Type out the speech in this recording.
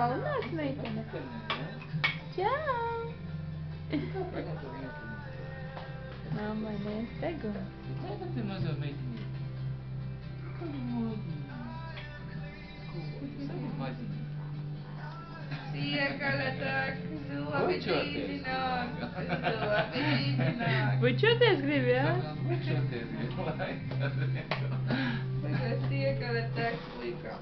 Полна сметяна. Чао. Mama, né? Pegou. Pega tem mais ou menos. Приехала так, зуапетитина, зуапетитина. Вы что ты сгребя? Вы что ты сгребя? Приехала так, слыка.